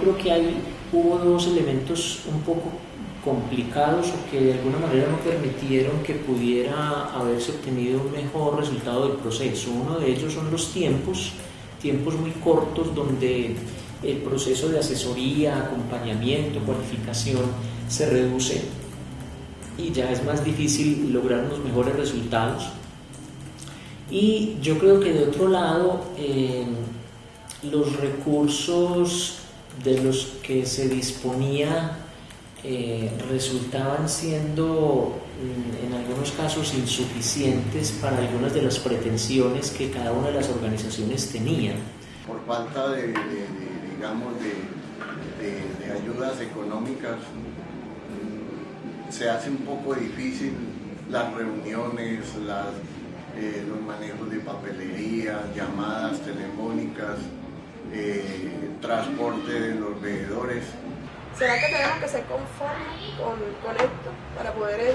creo que hay, hubo dos elementos un poco complicados o que de alguna manera no permitieron que pudiera haberse obtenido un mejor resultado del proceso. Uno de ellos son los tiempos, tiempos muy cortos donde el proceso de asesoría, acompañamiento, cualificación se reduce y ya es más difícil lograr unos mejores resultados. Y yo creo que de otro lado, eh, los recursos de los que se disponía eh, resultaban siendo mm, en algunos casos insuficientes para algunas de las pretensiones que cada una de las organizaciones tenía. Por falta de, digamos, de, ayudas económicas, mm, se hace un poco difícil las reuniones, eh, los manejos de papelería, llamadas telefónicas, eh, transporte de los veedores. ¿Será que tenemos que ser conformes con, esto para poder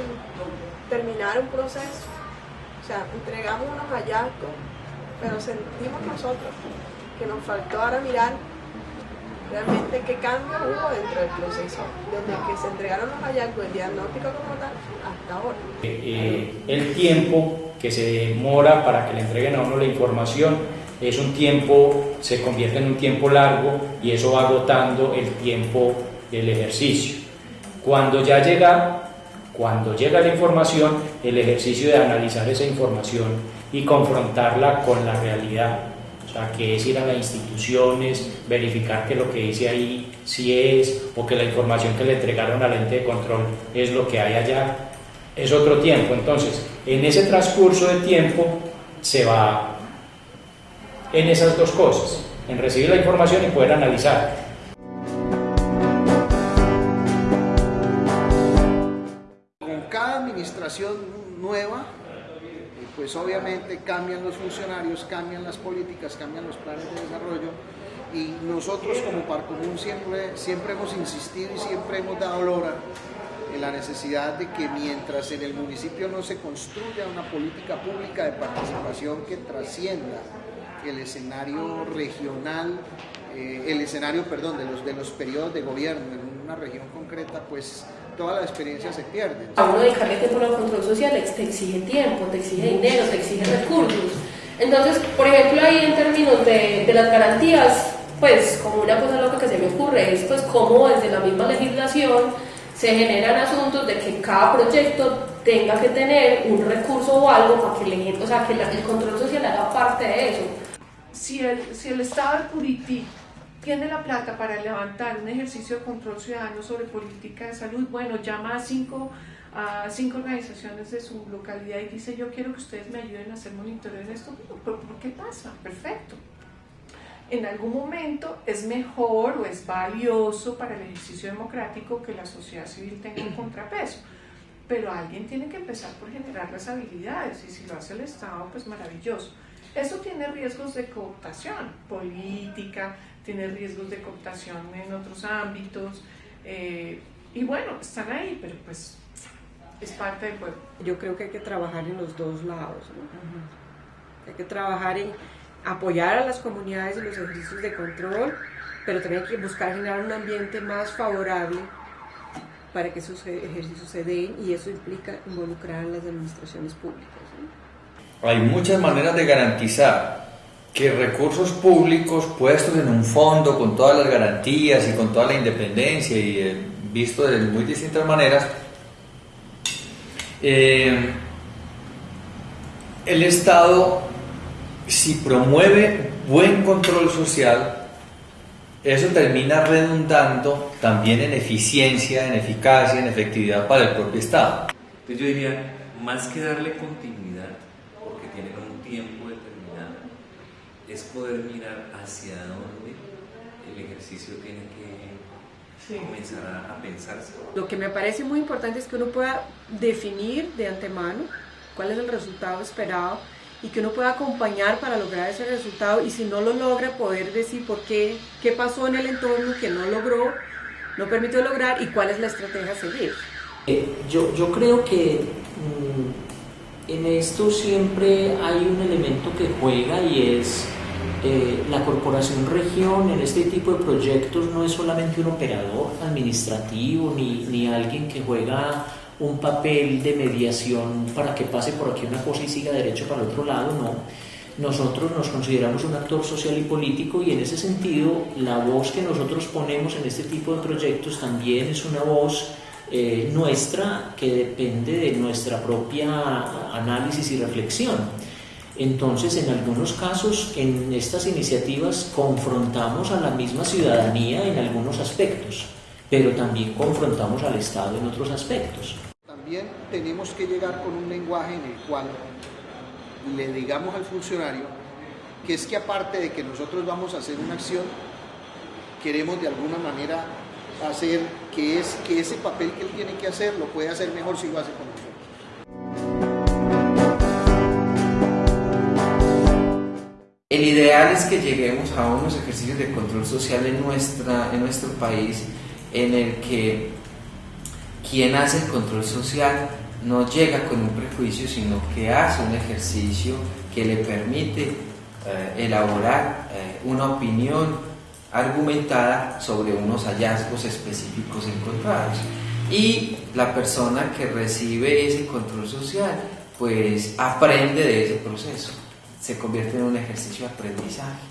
terminar un proceso? O sea, entregamos unos hallazgos, pero sentimos nosotros que nos faltó ahora mirar realmente qué cambio hubo dentro del proceso, desde que se entregaron los hallazgos, el diagnóstico como tal, hasta ahora. Eh, eh, el tiempo que se demora para que le entreguen a uno la información es un tiempo, se convierte en un tiempo largo y eso va agotando el tiempo el ejercicio. Cuando ya llega, cuando llega la información, el ejercicio de analizar esa información y confrontarla con la realidad. O sea, que es ir a las instituciones, verificar que lo que dice ahí sí es, o que la información que le entregaron al ente de control es lo que hay allá, es otro tiempo. Entonces, en ese transcurso de tiempo se va en esas dos cosas, en recibir la información y poder analizar. nueva, pues obviamente cambian los funcionarios, cambian las políticas, cambian los planes de desarrollo y nosotros como Parcomún siempre, siempre hemos insistido y siempre hemos dado lora en la necesidad de que mientras en el municipio no se construya una política pública de participación que trascienda el escenario regional, eh, el escenario, perdón, de los, de los periodos de gobierno en una región concreta, pues toda la experiencia se pierde. A uno dedicarle tiempo al control social te exige tiempo, te exige dinero, te exige recursos. Entonces, por ejemplo, ahí en términos de, las garantías, pues como una cosa loca que se me ocurre es pues como desde la misma legislación se generan asuntos de que cada proyecto tenga que tener un recurso o algo para que le, o sea, que el control social haga parte de eso. Si el, si el Estado de Curitiba tiene la plata para levantar un ejercicio de control ciudadano sobre política de salud, bueno, llama a cinco, a cinco organizaciones de su localidad y dice yo quiero que ustedes me ayuden a hacer monitoreo en esto. ¿Por, qué pasa? Perfecto. En algún momento es mejor o es valioso para el ejercicio democrático que la sociedad civil tenga un contrapeso pero alguien tiene que empezar por generar las habilidades y si lo hace el Estado, pues maravilloso. Eso tiene riesgos de cooptación política, tiene riesgos de cooptación en otros ámbitos. Eh, y bueno, están ahí, pero pues es parte del pueblo. Yo creo que hay que trabajar en los dos lados. ¿no? Hay que trabajar en apoyar a las comunidades en los ejercicios de control, pero también hay que buscar generar un ambiente más favorable para que esos ejercicios se den y eso implica involucrar a las administraciones públicas. Hay muchas maneras de garantizar que recursos públicos puestos en un fondo con todas las garantías y con toda la independencia y eh, visto de muy distintas maneras, eh, el Estado, si promueve buen control social, eso termina redundando también en eficiencia, en eficacia, en efectividad para el propio Estado. Entonces yo diría, más que darle continuidad, porque tiene un tiempo es poder mirar hacia dónde el ejercicio tiene que comenzar a, pensarse. Lo que me parece muy importante es que uno pueda definir de antemano cuál es el resultado esperado y que uno pueda acompañar para lograr ese resultado y si no lo logra poder decir por qué, qué pasó en el entorno que no logró, no permitió lograr y cuál es la estrategia a seguir. Eh, yo, yo creo que mm, en esto siempre hay un elemento que juega y es eh, la Corporación Región en este tipo de proyectos no es solamente un operador administrativo ni, ni alguien que juega un papel de mediación para que pase por aquí una cosa y siga derecho para el otro lado, no. Nosotros nos consideramos un actor social y político y en ese sentido la voz que nosotros ponemos en este tipo de proyectos también es una voz eh, nuestra que depende de nuestra propia análisis y reflexión. Entonces, en algunos casos, en estas iniciativas confrontamos a la misma ciudadanía en algunos aspectos, pero también confrontamos al Estado en otros aspectos. También tenemos que llegar con un lenguaje en el cual le digamos al funcionario que es que aparte de que nosotros vamos a hacer una acción, queremos de alguna manera hacer que, es, que ese papel que él tiene que hacer lo puede hacer mejor si lo hace con nosotros. El ideal es que lleguemos a unos ejercicios de control social en, nuestra, en nuestro país en el que quien hace el control social no llega con un prejuicio, sino que hace un ejercicio que le permite eh, elaborar eh, una opinión argumentada sobre unos hallazgos específicos encontrados. Y la persona que recibe ese control social, pues aprende de ese proceso, se convierte en un ejercicio de aprendizaje.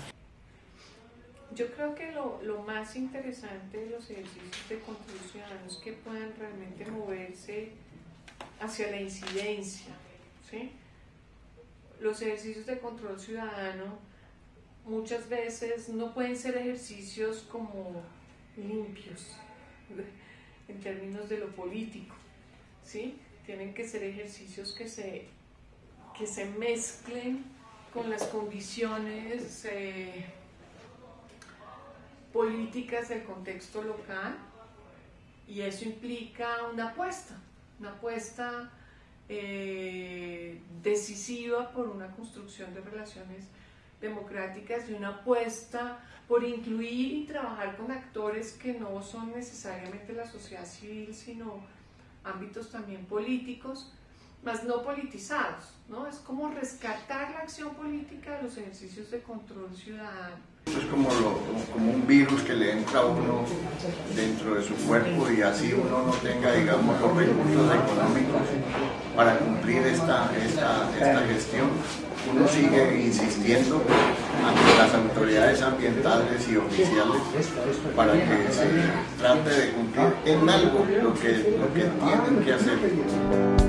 Yo creo que lo, lo, más interesante de los ejercicios de control ciudadano es que puedan realmente moverse hacia la incidencia. ¿sí? Los ejercicios de control ciudadano muchas veces no pueden ser ejercicios como limpios en términos de lo político. ¿sí? Tienen que ser ejercicios que se, que se mezclen con las condiciones eh, políticas del contexto local y eso implica una apuesta, una apuesta eh, decisiva por una construcción de relaciones democráticas y una apuesta por incluir y trabajar con actores que no son necesariamente la sociedad civil, sino ámbitos también políticos, más no politizados, ¿no? Es como rescatar la acción política de los ejercicios de control ciudadano. Eso es como, lo, como un virus que le entra a uno dentro de su cuerpo y así uno no tenga, digamos, los recursos económicos para cumplir esta, esta, esta gestión. Uno sigue insistiendo ante las autoridades ambientales y oficiales para que se trate de cumplir en algo lo que, lo que tienen que hacer.